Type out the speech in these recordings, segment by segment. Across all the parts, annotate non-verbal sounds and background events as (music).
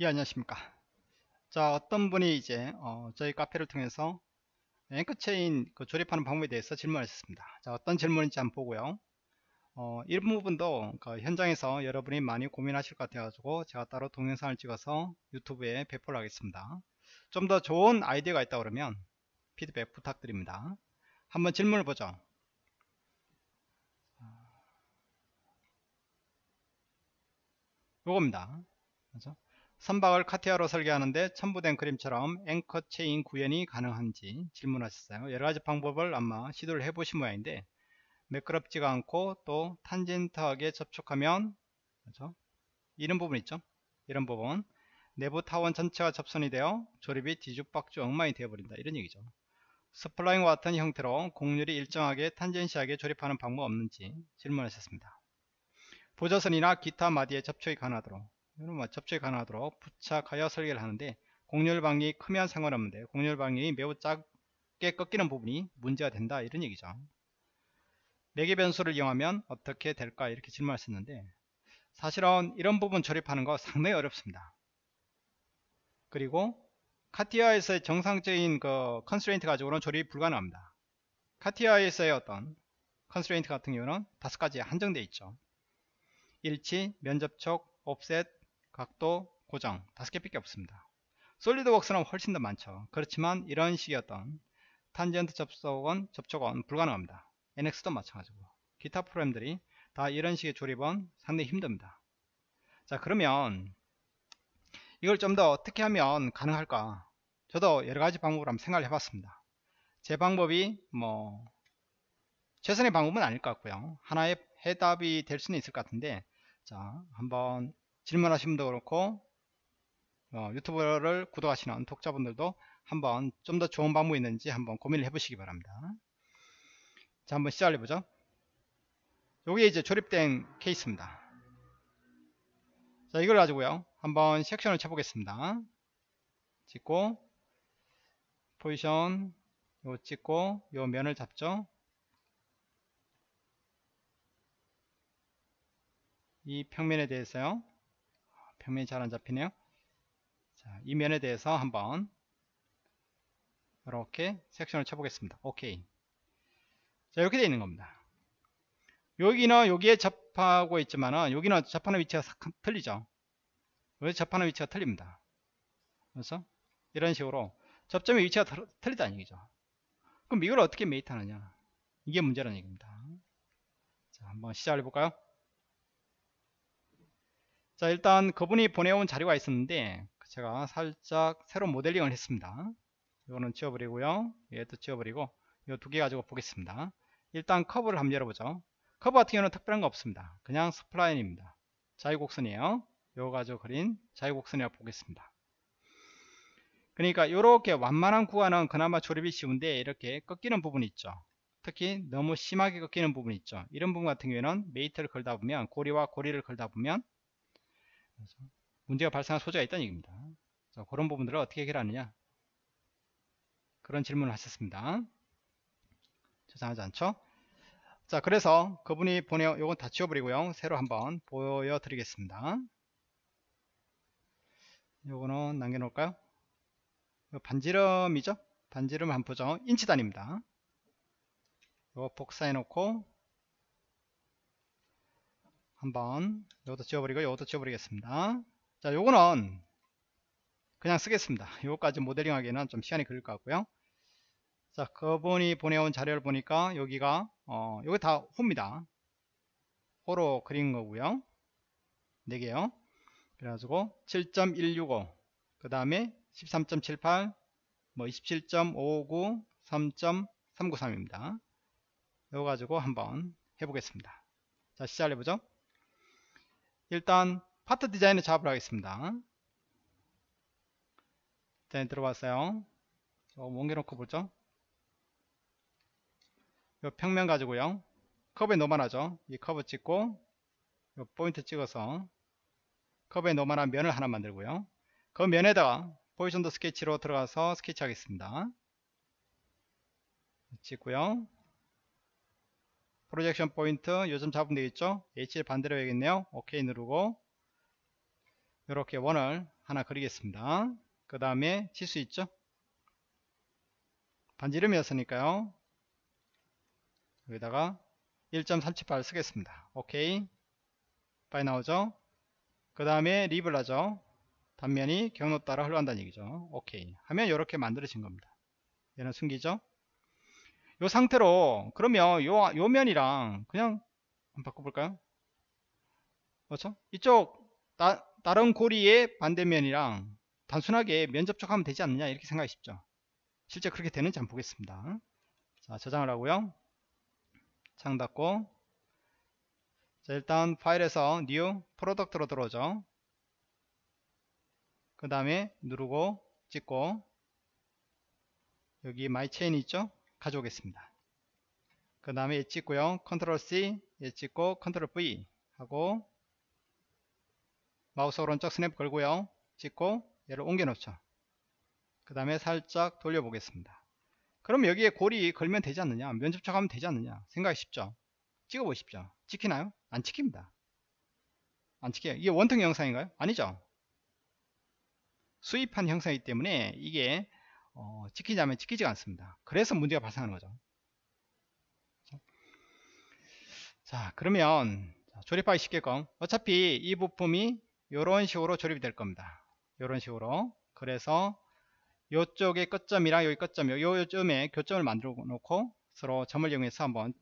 예 안녕하십니까. 자 어떤 분이 이제 어, 저희 카페를 통해서 앵커 체인 그 조립하는 방법에 대해서 질문하셨습니다. 자 어떤 질문인지 한번 보고요. 어, 이 부분도 그 현장에서 여러분이 많이 고민하실 것 같아 가지고 제가 따로 동영상을 찍어서 유튜브에 배포를 하겠습니다. 좀 더 좋은 아이디어가 있다 그러면 피드백 부탁드립니다. 한번 질문을 보죠. 요겁니다. 그렇죠? 선박을 CATIA로 설계하는데 첨부된 그림처럼 앵커 체인 구현이 가능한지 질문하셨어요. 여러가지 방법을 아마 시도를 해보신 모양인데 매끄럽지가 않고 또 탄젠트하게 접촉하면 그렇죠? 이런 부분 있죠. 이런 부분 내부 타원 전체가 접선이 되어 조립이 뒤죽박죽 엉망이 되어버린다 이런 얘기죠. spline과 같은 형태로 곡률이 일정하게 tangency하게 조립하는 방법 없는지 질문하셨습니다. 보조선이나 기타 마디에 접촉이 가능하도록 이런 뭐 접촉이 가능하도록 부착하여 설계를 하는데 곡률 방향이 크면 상관없는데 곡률 방향이 매우 작게 꺾이는 부분이 문제가 된다 이런 얘기죠. 매개 변수를 이용하면 어떻게 될까 이렇게 질문하셨는데 사실은 이런 부분 조립하는 거 상당히 어렵습니다. 그리고 CATIA에서의 정상적인 그 constraint 가지고는 조립이 불가능합니다. CATIA에서의 어떤 constraint 같은 경우는 다섯 가지 한정되어 있죠. 일치, 면접촉, offset, 각도, 고정 다섯 개밖에 없습니다. SolidWorks는 훨씬 더 많죠. 그렇지만 이런 식의 어떤 탄젠트 접속은 접촉은 불가능합니다. NX도 마찬가지고 기타 프로그램들이 다 이런 식의 조립은 상당히 힘듭니다. 자 그러면 이걸 좀 더 어떻게 하면 가능할까 저도 여러가지 방법을 한번 생각을 해봤습니다. 제 방법이 뭐 최선의 방법은 아닐 것 같고요. 하나의 해답이 될 수는 있을 것 같은데 자 한번 질문하신 분도 그렇고 어, 유튜브를 구독하시는 독자분들도 한번 좀 더 좋은 방법이 있는지 한번 고민을 해보시기 바랍니다. 자 한번 시작을 해보죠. 여기 이제 조립된 케이스입니다. 자 이걸 가지고요 한번 섹션을 쳐보겠습니다. 찍고 포지션 요 찍고 요 면을 잡죠. 이 평면에 대해서요 평면이 잘 안 잡히네요. 자, 이 면에 대해서 한번 이렇게 섹션을 쳐보겠습니다. 오케이 자 이렇게 되어 있는 겁니다. 여기는 여기에 접하고 있지만은 여기는 접하는 위치가 틀리죠. 왜 접하는 위치가 틀립니다. 그래서 이런 식으로 접점의 위치가 틀리다는 얘기죠. 그럼 이걸 어떻게 mate 하느냐? 이게 문제라는 얘기입니다. 자 한번 시작을 해볼까요 자 일단 그분이 보내온 자료가 있었는데 제가 살짝 새로 모델링을 했습니다. 이거는 지워버리고요. 얘도 지워버리고 이 두 개 가지고 보겠습니다. 일단 커브를 한번 열어보죠. 커브 같은 경우는 특별한 거 없습니다. 그냥 spline입니다. 자유곡선이에요. 요거 가지고 그린 자유곡선이라고 보겠습니다. 그러니까 이렇게 완만한 구간은 그나마 조립이 쉬운데 이렇게 꺾이는 부분이 있죠. 특히 너무 심하게 꺾이는 부분이 있죠. 이런 부분 같은 경우에는 mate를 걸다 보면 고리와 고리를 걸다 보면 문제가 발생할 소지가 있다는 얘기입니다. 자, 그런 부분들을 어떻게 해결하느냐 그런 질문을 하셨습니다. 죄송하지 않죠? 자 그래서 그분이 보내요 요건 다 지워버리고요 새로 한번 보여드리겠습니다 요거는 남겨놓을까요 반지름이죠 반지름 한번 보죠 인치 단위입니다 요거 복사해 놓고 한번 이것도 지워버리고 이것도 지워버리겠습니다. 자 요거는 그냥 쓰겠습니다. 요거까지 모델링 하기에는 좀 시간이 걸릴 것 같고요. 자 그분이 보내온 자료를 보니까 여기가 어 여기 다 호입니다. 호로 그린 거고요. 4개요. 그래가지고 7.165 그 다음에 13.78 뭐 27.559 3.393입니다. 이거 가지고 한번 해보겠습니다. 자 시작을 해보죠 일단 Part Design을 작업을 하겠습니다. 디자인 들어왔어요. 조금 옮겨놓고 보죠. 이 평면 가지고요. 커브에 normal하죠. 이 커브 찍고 이 포인트 찍어서 커브에 normal한 면을 하나 만들고요. 그 면에다가 positioned sketch로 들어가서 스케치 하겠습니다. 찍고요. 프로젝션 포인트 요즘 잡으면 되겠죠 H를 반대로 해야겠네요 OK 누르고 이렇게 원을 하나 그리겠습니다. 그 다음에 치수 있죠? 반지름이었으니까요. 여기다가 1.378 쓰겠습니다. 오케이. 빨리 나오죠? 그 다음에 립을 하죠. 단면이 경로 따라 흘러간다는 얘기죠. 오케이. 하면 이렇게 만들어진 겁니다. 얘는 숨기죠? 요 상태로 그러면 요, 요 면이랑 그냥 한번 바꿔볼까요? 그렇죠? 이쪽 따, 다른 고리의 반대면이랑 단순하게 면 접촉하면 되지 않느냐 이렇게 쉽죠. 실제 그렇게 되는지 한번 보겠습니다. 자 저장을 하고요. 창 닫고 자 일단 파일에서 new product로 들어오죠. 그 다음에 누르고 찍고 여기 my chain 있죠? 가져오겠습니다. 그 다음에 얘 찍고요. control C 얘 찍고 control V 하고 마우스 오른쪽 snap 걸고요. 찍고 얘를 옮겨 놓죠. 그 다음에 살짝 돌려 보겠습니다. 그럼 여기에 고리 걸면 되지 않느냐 면접촉하면 되지 않느냐 생각이 쉽죠 찍어 보십시오 찍히나요? 안 찍힙니다 안 찍혀요 이게 원통 영상인가요? 아니죠 수입한 형상이기 때문에 이게 어, 찍히자면 찍히지가 않습니다. 그래서 문제가 발생하는 거죠. 자 그러면 조립하기 쉽게끔 어차피 이 부품이 이런 식으로 조립이 될 겁니다. 이런 식으로. 그래서 이쪽에 끝점이랑 여기 끝점 요점에 교점을 만들어 놓고 서로 점을 이용해서 한번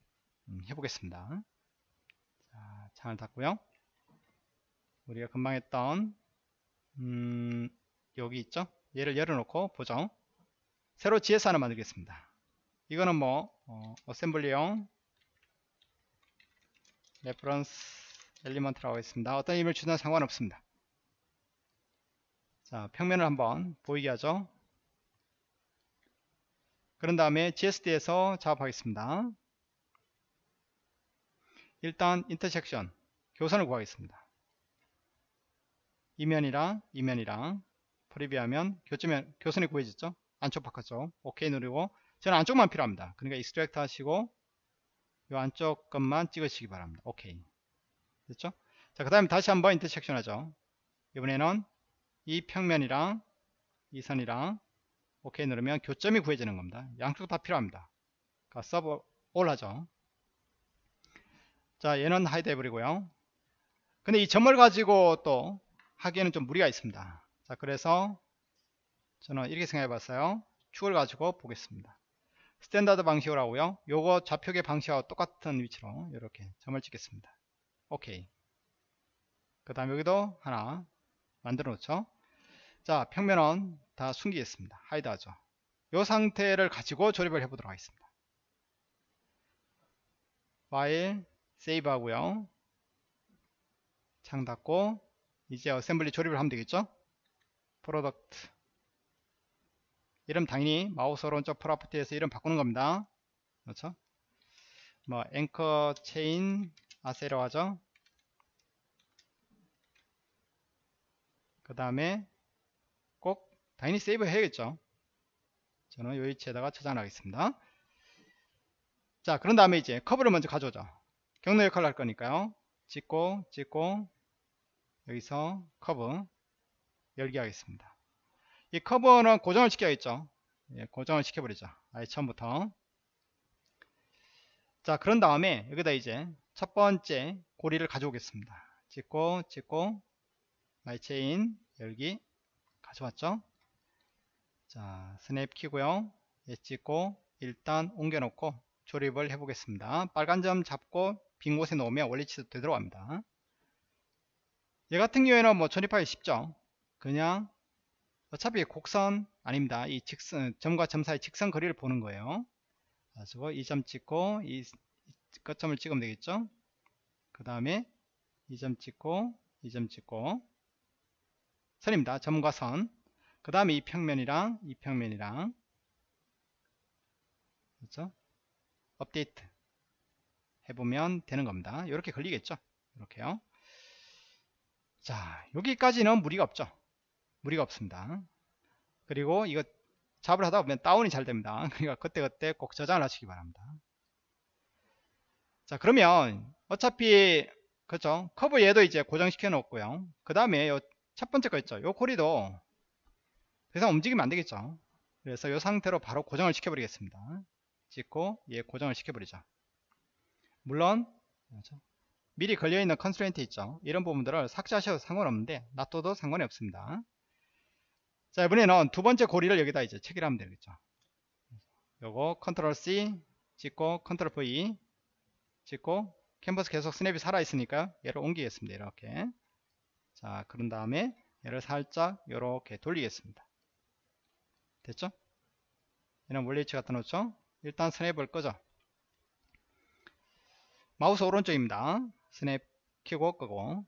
음, 해보겠습니다. 자, 창을 닫고요. 우리가 금방 했던 음, 여기 있죠? 얘를 열어놓고 보죠 새로 GS 하나 만들겠습니다 이거는 뭐 어, assembly용 reference element라고 했습니다 어떤 의미를 주든 상관없습니다 자 평면을 한번 보이게 하죠 그런 다음에 GSD에서 작업하겠습니다. 일단 intersection 교선을 구하겠습니다. 이 면이랑 이 면이랑 preview하면 교점면 교선이 구해졌죠? 안쪽 바깥쪽 오케이 누르고 저는 안쪽만 필요합니다. 그러니까 extract 하시고 이 안쪽 것만 찍으시기 바랍니다. 오케이 됐죠? 자 그 다음에 다시 한번 intersection 하죠. 이번에는 이 평면이랑 이 선이랑 오케이 누르면 교점이 구해지는 겁니다. 양쪽 다 필요합니다. save all 하죠. 자 얘는 hide 해버리고요. 근데 이 점을 가지고 또 하기에는 좀 무리가 있습니다. 자 그래서 저는 이렇게 생각해 봤어요. 축을 가지고 보겠습니다. standard 방식으로 하고요. 요거 좌표계 방식하고 똑같은 위치로 이렇게 점을 찍겠습니다. 오케이. 그 다음 여기도 하나 만들어 놓죠. 자 평면은 다 숨기겠습니다. hide 하죠. 이 상태를 가지고 조립을 해 보도록 하겠습니다. 파일 save 하고요. 창 닫고 이제 assembly 조립을 하면 되겠죠? product 이름 당연히 마우스 오른쪽 property에서 이름 바꾸는 겁니다. 그렇죠? 뭐 anchor chain assy로 하죠. 그 다음에 당연히 save 해야겠죠 저는 요 위치에다가 저장을 하겠습니다 자 그런 다음에 이제 커브를 먼저 가져오죠 경로 역할을 할 거니까요 찍고 찍고 여기서 커브 열기 하겠습니다 이 커브는 고정을 시켜야겠죠. 예, 고정을 시켜버리죠. 아예 처음부터. 자 그런 다음에 여기다 이제 첫 번째 고리를 가져오겠습니다. 찍고 찍고 my chain 열기 가져왔죠? 자 스냅 키고요. 예 찍고 일단 옮겨 놓고 조립을 해 보겠습니다. 빨간 점 잡고 빈 곳에 놓으면 원위치로 되도록 합니다. 얘 같은 경우에는 뭐 조립하기 쉽죠? 그냥 어차피 곡선 아닙니다 이 직선 점과 점 사이 직선 거리를 보는 거예요 가지고 이 점 찍고 이 끝점을 찍으면 되겠죠 그 다음에 이 점 찍고 이 점 찍고 선입니다 점과 선 그 다음에 이 평면이랑 이 평면이랑 그렇죠? 업데이트 해보면 되는 겁니다. 이렇게 걸리겠죠? 이렇게요. 자, 여기까지는 무리가 없죠. 무리가 없습니다. 그리고 이거 잡을 하다 보면 다운이 잘 됩니다. (laughs) 그러니까 그때그때 꼭 저장을 하시기 바랍니다. 자, 그러면 어차피 그렇죠? 커브 얘도 이제 고정시켜 놓고요. 그 다음에 첫 번째 거 있죠 요 고리도 더 이상 움직이면 안 되겠죠 그래서 이 상태로 바로 고정을 시켜버리겠습니다 찍고 얘 고정을 시켜버리죠 물론 그렇죠? 미리 걸려있는 constraint 있죠 이런 부분들을 삭제하셔도 상관없는데 놔둬도 상관이 없습니다 자 이번에는 두 번째 고리를 여기다 이제 체결하면 되겠죠. 요거 control C 찍고 control V 찍고 캔버스 계속 스냅이 살아 있으니까 얘를 옮기겠습니다 이렇게. 자 그런 다음에 얘를 살짝 이렇게 돌리겠습니다. 됐죠? 얘는 원래 위치 갖다 놓죠? 일단 스냅을 끄죠. 마우스 오른쪽입니다. 스냅 키고 끄고.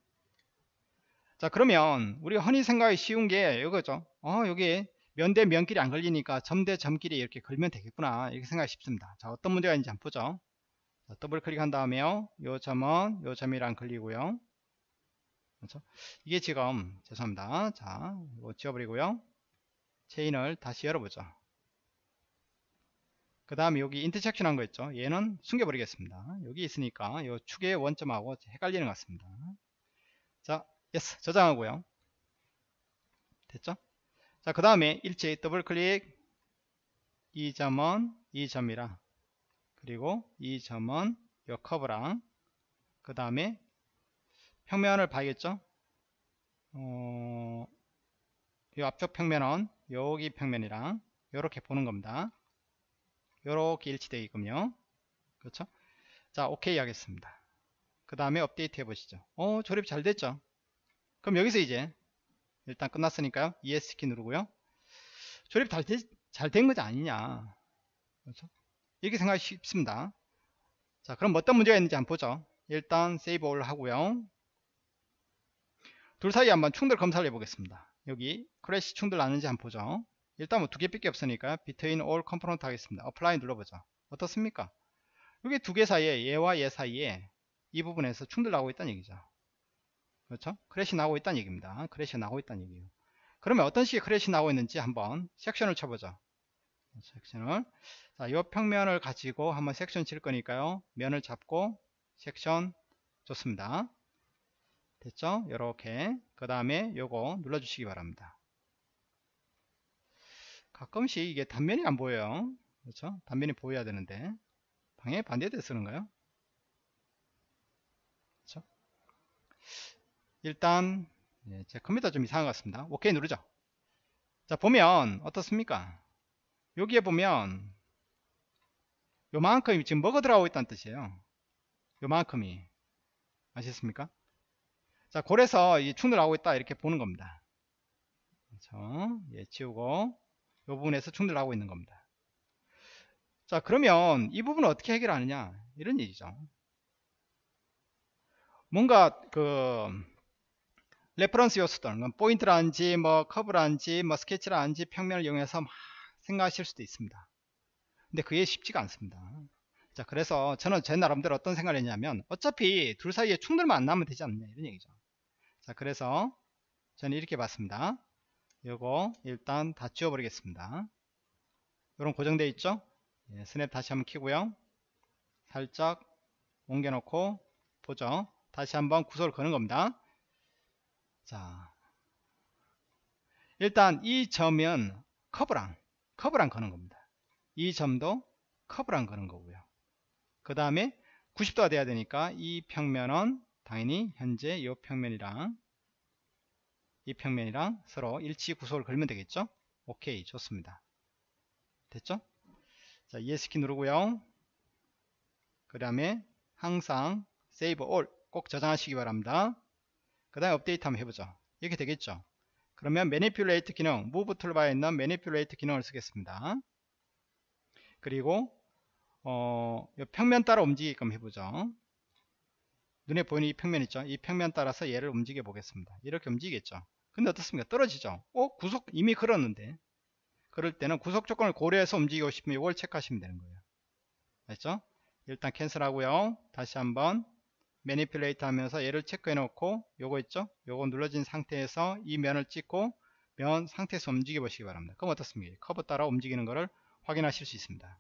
자 그러면 우리가 흔히 생각하기 쉬운 게 이거죠 어 여기 면 대 면끼리 안 걸리니까 점 대 점끼리 이렇게 걸면 되겠구나 이렇게 생각이 쉽습니다. 자 어떤 문제가 있는지 한번 보죠. 자, 더블 클릭한 다음에요. 요 점은 요 점이랑 걸리고요. 그렇죠? 이게 지금 죄송합니다. 자 이거 지워버리고요. 체인을 다시 열어보죠. 그 다음에 여기 intersection 한 거 있죠? 얘는 숨겨버리겠습니다. 여기 있으니까 이 축의 원점하고 헷갈리는 것 같습니다. 자 yes 저장하고요. 됐죠 자 그 다음에 일치 더블 클릭. 이 점은 이 점이랑. 그리고 이 점은 요 커브랑. 그 다음에 평면을 봐야겠죠? 어, 이 앞쪽 평면은 여기 평면이랑 이렇게 보는 겁니다. 이렇게 일치되어 있군요. 그렇죠? 자 오케이 하겠습니다. 그 다음에 업데이트 해 보시죠. 어 조립 잘 됐죠? 그럼 여기서 이제 일단 끝났으니까요. ES키 누르고요. 조립 잘 된 거지 아니냐. 그렇죠? 이렇게 생각하기 쉽습니다. 자 그럼 어떤 문제가 있는지 한번 보죠. 일단 save all 하고요. 둘 사이에 한번 충돌 검사를 해보겠습니다. 여기 clash 충돌 나는지 한번 보죠. 일단 뭐 두 개밖에 없으니까 between all component 하겠습니다. apply 눌러보죠. 어떻습니까? 여기 두 개 사이에 얘와 얘 사이에 이 부분에서 충돌 나고 있다는 얘기죠. 그렇죠? clash 나고 있다는 얘기입니다. clash 나고 있다는 얘기예요. 그러면 어떤 식의 clash 나고 있는지 한번 section을 쳐보죠. section을 자, 이 평면을 가지고 한번 섹션 칠 거니까요. 면을 잡고 섹션 좋습니다. 됐죠? 이렇게 그 다음에 요거 눌러주시기 바랍니다. 가끔씩 이게 단면이 안 보여요. 그렇죠? 단면이 보여야 되는데 방해 반대돼 쓰는가요? 그렇죠? 일단 예, 제 컴퓨터 좀 이상한 것 같습니다. 오케이 누르죠. 자 보면 어떻습니까? 여기에 보면 요만큼이 지금 먹어 들어가고 있다는 뜻이에요. 요만큼이 아시겠습니까? 자 골에서 충돌하고 있다 이렇게 보는 겁니다. 그렇죠? 예, 치우고 이 부분에서 충돌하고 있는 겁니다. 자 그러면 이 부분을 어떻게 해결하느냐 이런 얘기죠. 뭔가 그 reference 요소들 뭐 포인트라든지 뭐 커브라든지 뭐 스케치라든지 평면을 이용해서 막 생각하실 수도 있습니다. 근데 그게 쉽지가 않습니다. 자 그래서 저는 제 나름대로 어떤 생각을 했냐면 어차피 둘 사이에 충돌만 안 나면 되지 않느냐 이런 얘기죠. 자 그래서 저는 이렇게 봤습니다. 요거 일단 다 지워버리겠습니다. 이런 고정되어 있죠? 예, 스냅 다시 한번 키고요. 살짝 옮겨놓고 보죠. 다시 한번 구소를 거는 겁니다. 자, 일단 이 점은 커브랑 커브랑 거는 겁니다. 이 점도 커브랑 거는 거고요. 그 다음에 90도가 돼야 되니까 이 평면은 당연히 현재 이 평면이랑 이 평면이랑 서로 일치 구속을 걸면 되겠죠? 오케이 좋습니다. 됐죠? 자 ESC키 누르고요. 그 다음에 항상 save all 꼭 저장하시기 바랍니다 그 다음에 업데이트 한번 해보죠. 이렇게 되겠죠? 그러면 manipulate 기능 move toolbar에 있는 manipulate 기능을 쓰겠습니다. 그리고 어, 평면 따라 움직이게끔 해보죠. 눈에 보이는 이 평면 있죠? 이 평면 따라서 얘를 움직여 보겠습니다. 이렇게 움직이겠죠? 근데 어떻습니까? 떨어지죠? 어? 구속 이미 걸었는데. 그럴 때는 구속 조건을 고려해서 움직이고 싶으면 이걸 체크하시면 되는 거예요. 알죠? 일단 cancel 하고요. 다시 한번 manipulate 하면서 얘를 체크해 놓고 요거 있죠? 요거 눌러진 상태에서 이 면을 찍고 면 상태에서 움직여 보시기 바랍니다. 그럼 어떻습니까? 커브 따라 움직이는 것을 확인하실 수 있습니다.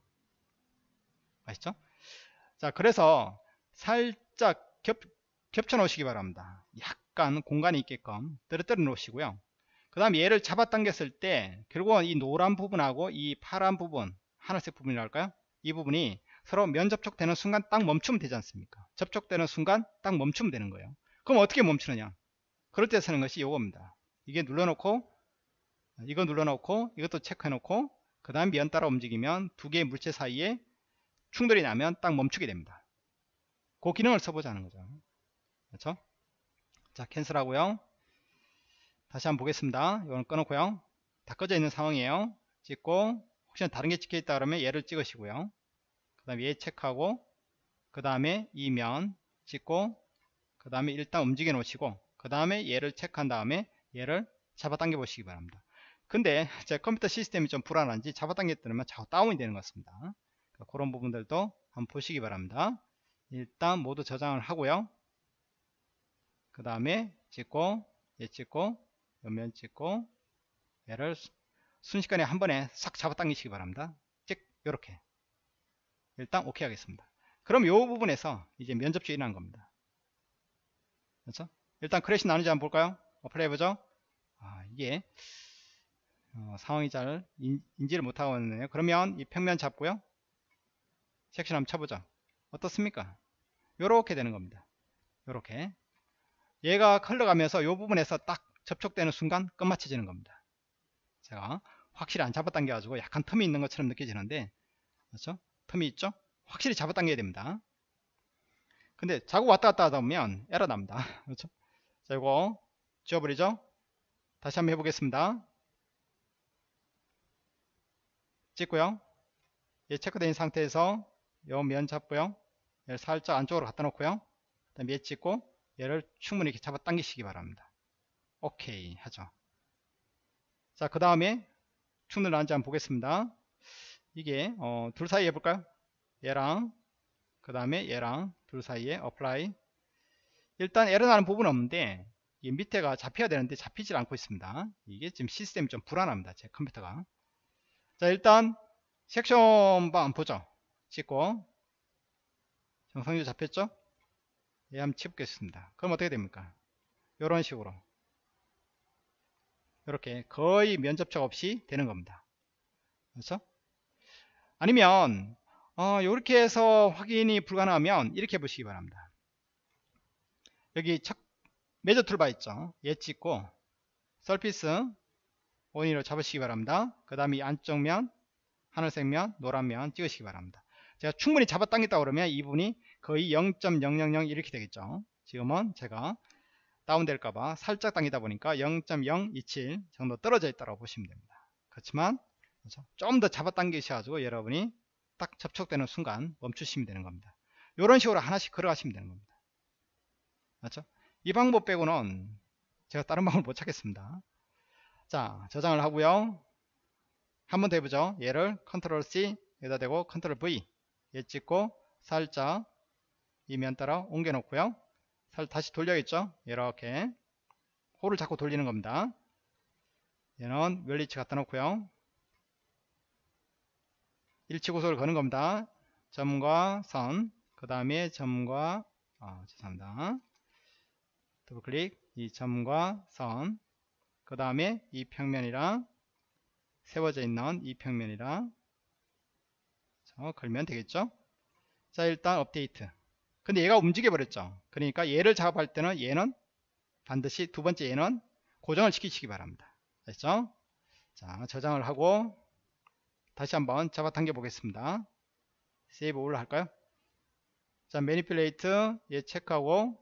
아시죠? 자 그래서 살짝 겹, 겹쳐 놓으시기 바랍니다. 약 약간 공간이 있게끔 떨어뜨려 놓으시고요. 그 다음 얘를 잡아당겼을 때 결국은 이 노란 부분하고 이 파란 부분 하늘색 부분이랄까요? 이 부분이 서로 면 접촉되는 순간 딱 멈추면 되지 않습니까? 접촉되는 순간 딱 멈추면 되는 거예요. 그럼 어떻게 멈추느냐? 그럴 때 쓰는 것이 이겁니다. 이게 눌러놓고 이거 눌러놓고 이것도 체크해놓고 그 다음 면 따라 움직이면 두 개의 물체 사이에 충돌이 나면 딱 멈추게 됩니다. 그 기능을 써보자는 거죠. 그렇죠? 자 캔슬 하고요. 다시 한번 보겠습니다. 이거는 꺼놓고요. 다 꺼져 있는 상황이에요. 찍고 혹시나 다른 게 찍혀 있다 그러면 얘를 찍으시고요 그 다음에 얘 체크하고 그 다음에 이 면 찍고 그 다음에 일단 움직여 놓으시고 그 다음에 얘를 체크한 다음에 얘를 잡아당겨 보시기 바랍니다. 근데 (laughs) 제 컴퓨터 시스템이 좀 불안한지 잡아당겼더니만 자꾸 다운이 되는 것 같습니다. 그러니까 그런 부분들도 한번 보시기 바랍니다. 일단 모두 저장을 하고요. 그 다음에 찍고 얘 찍고 옆면 찍고 얘를 순식간에 한 번에 싹 잡아당기시기 바랍니다. 찍 요렇게 일단 오케이 하겠습니다. 그럼 요 부분에서 이제 면접주 일어난 겁니다. 그렇죠? 일단 clash 나는지 한번 볼까요? apply 해보죠. 아, 이게 어, 상황이 잘 인, 지를 못하고 있네요. 그러면 이 평면 잡고요. 섹션 한번 쳐보죠. 어떻습니까? 요렇게 되는 겁니다. 요렇게. 얘가 흘러가면서 요 부분에서 딱 접촉되는 순간 끝마쳐지는 겁니다. 제가 확실히 안 잡아당겨 가지고 약간 틈이 있는 것처럼 느껴지는데 그렇죠 틈이 있죠? 확실히 잡아당겨야 됩니다. 근데 자꾸 왔다 갔다 하다 보면 에러 납니다. (laughs) 그렇죠? 자 이거 지워버리죠? 다시 한번 해보겠습니다. 찍고요. 얘 체크된 상태에서 요 면 잡고요. 얘를 살짝 안쪽으로 갖다 놓고요. 그 다음에 얘 찍고 얘를 충분히 이렇게 잡아 당기시기 바랍니다. 오케이 하죠. 자 그 다음에 충돌 나는지 한번 보겠습니다 이게 어, 둘 사이 해볼까요? 얘랑 그 다음에 얘랑 둘 사이에 apply. 일단 에러 나는 부분은 없는데 이 밑에가 잡혀야 되는데 잡히질 않고 있습니다. 이게 지금 시스템이 좀 불안합니다 제 컴퓨터가. 자 일단 섹션 방 보죠. 찍고. 정상적으로 잡혔죠? 예 한번 치보겠습니다. 그럼 어떻게 됩니까? 이런 식으로. 이렇게 거의 면접촉 없이 되는 겁니다. 그렇죠 아니면 어, 이렇게 해서 확인이 불가능하면 이렇게 보시기 바랍니다. 여기 첫 메저 툴바 있죠? 얘 찍고 서피스 원인으로 잡으시기 바랍니다. 그 다음에 이 안쪽 면 하늘색 면 노란 면 찍으시기 바랍니다. 제가 충분히 잡아당겼다 그러면 이분이 거의 0.000 이렇게 되겠죠? 지금은 제가 다운될까봐 살짝 당기다 보니까 0.027 정도 떨어져 있다고 보시면 됩니다. 그렇지만 그렇죠? 좀 더 잡아당기셔가지고 여러분이 딱 접촉되는 순간 멈추시면 되는 겁니다. 이런 식으로 하나씩 걸어가시면 되는 겁니다. 맞죠? 이 방법 빼고는 제가 다른 방법을 못 찾겠습니다. 자 저장을 하고요. 한 번 더 해보죠. 얘를 컨트롤 C 여기다 대고 컨트롤 V 얘 찍고 살짝 이면 따라 옮겨 놓고요. 살 다시 돌려야겠죠? 이렇게. 호를 자꾸 돌리는 겁니다. 얘는 멸리치 갖다 놓고요 일치고속을 거는 겁니다. 점과 선 그 다음에 점과 아 죄송합니다. 더블 클릭. 이 점과 선 그 다음에 이 평면이랑 세워져 있는 이 평면이랑 자, 걸면 되겠죠? 자 일단 업데이트. 근데 얘가 움직여 버렸죠? 그러니까 얘를 작업할 때는 얘는 반드시 두 번째 얘는 고정을 시키시기 바랍니다. 됐죠? 자 저장을 하고 다시 한번 잡아당겨 보겠습니다. 세이브 올 할까요? 자 매니플레이트 얘 체크하고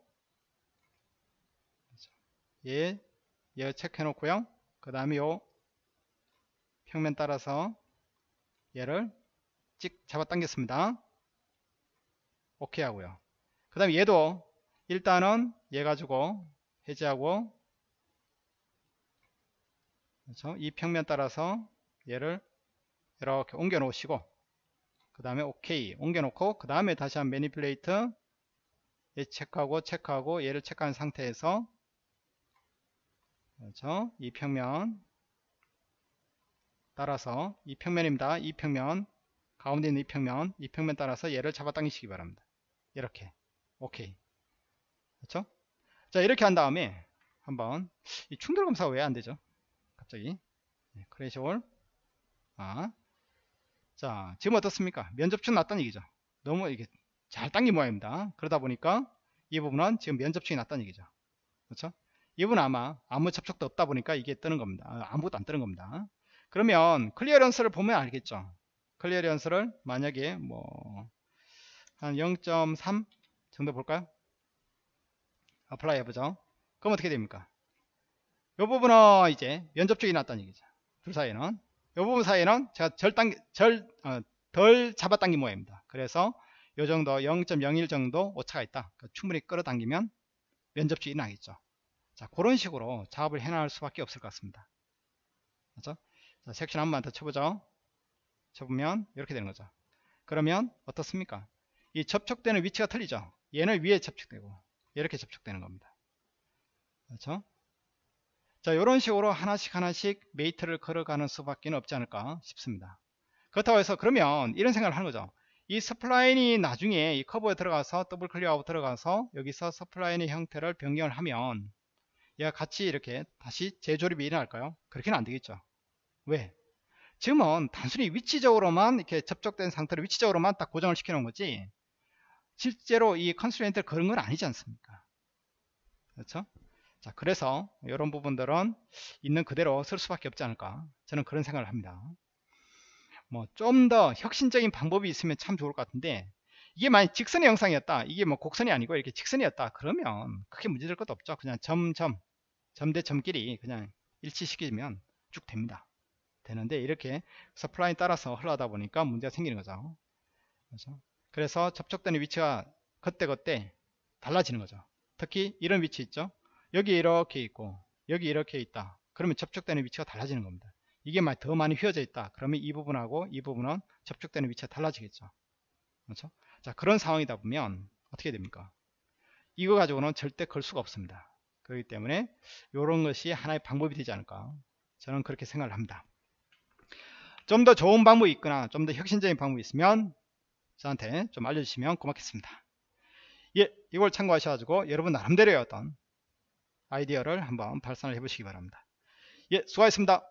얘, 얘 체크해 놓고요. 그 다음에 요 평면 따라서 얘를 찍 잡아당겼습니다. 오케이 하고요. 그 다음에 얘도 일단은 얘 가지고 해제하고 그렇죠? 이 평면 따라서 얘를 이렇게 옮겨 놓으시고 그 다음에 오케이 옮겨 놓고 그 다음에 다시 한 매니플레이트 얘 체크하고 체크하고 얘를 체크한 상태에서 그렇죠? 이 평면 따라서 이 평면입니다. 이 평면 가운데 있는 이 평면 이 평면 따라서 얘를 잡아당기시기 바랍니다. 이렇게 오케이 그렇죠? 자 이렇게 한 다음에 한번 이 충돌 검사가 왜 안 되죠 갑자기 네, 크래시홀 아, 자 지금 어떻습니까? 면접충 났다는 얘기죠. 너무 이게 잘 당긴 모양입니다. 그러다 보니까 이 부분은 지금 면접촉이 났다는 얘기죠. 그렇죠? 이 부분은 아마 아무 접촉도 없다 보니까 이게 뜨는 겁니다. 아, 아무것도 안 뜨는 겁니다. 그러면 clearance를 보면 알겠죠? clearance를 만약에 뭐 한 0.3 정도 볼까요? apply 해보죠. 그럼 어떻게 됩니까? 이 부분은 이제 면접촉이 났다는 얘기죠. 둘 사이에는 이 부분 사이에는 제가 덜 당기 덜, 어, 덜 잡아당긴 모양입니다. 그래서 이 정도 0.01 정도 오차가 있다. 그러니까 충분히 끌어당기면 면접촉이 나겠죠. 자 그런 식으로 작업을 해나갈 수밖에 없을 것 같습니다. 그렇죠? 자, 섹션 한 번 더 쳐보죠. 쳐보면 이렇게 되는 거죠. 그러면 어떻습니까? 이 접촉되는 위치가 틀리죠? 얘는 위에 접촉되고 이렇게 접촉되는 겁니다. 그렇죠 자 이런 식으로 하나씩 하나씩 mate를 걸어가는 수밖에 없지 않을까 싶습니다. 그렇다고 해서 그러면 이런 생각을 하는 거죠. 이 spline이 나중에 이 커브에 들어가서 더블 클릭하고 들어가서 여기서 spline의 형태를 변경을 하면 얘가 같이 이렇게 다시 재조립이 일어날까요? 그렇게는 안 되겠죠. 왜? 지금은 단순히 위치적으로만 이렇게 접촉된 상태로 위치적으로만 딱 고정을 시켜 놓은 거지 실제로 이 constraint를 걸은 건 아니지 않습니까? 그렇죠 자 그래서 이런 부분들은 있는 그대로 쓸 수밖에 없지 않을까 저는 그런 생각을 합니다. 뭐 좀 더 혁신적인 방법이 있으면 참 좋을 것 같은데 이게 만약 직선의 영상이었다 이게 뭐 곡선이 아니고 이렇게 직선이었다 그러면 크게 문제될 것도 없죠. 그냥 점점 점대 점끼리 그냥 일치시키면 쭉 됩니다. 되는데 이렇게 서플라인 따라서 흘러다 보니까 문제가 생기는 거죠. 그렇죠? 그래서 접촉되는 위치가 그때그때 달라지는 거죠. 특히 이런 위치 있죠 여기 이렇게 있고 여기 이렇게 있다. 그러면 접촉되는 위치가 달라지는 겁니다. 이게 더 많이 휘어져 있다. 그러면 이 부분하고 이 부분은 접촉되는 위치가 달라지겠죠. 그렇죠? 자 그런 상황이다 보면 어떻게 됩니까? 이거 가지고는 절대 걸 수가 없습니다. 그렇기 때문에 이런 것이 하나의 방법이 되지 않을까 저는 그렇게 생각을 합니다. 좀 더 좋은 방법이 있거나 좀 더 혁신적인 방법이 있으면 저한테 좀 알려주시면 고맙겠습니다. 예 이걸 참고하셔가지고 여러분 나름대로의 어떤 아이디어를 한번 발산을 해보시기 바랍니다. 예, 수고하셨습니다.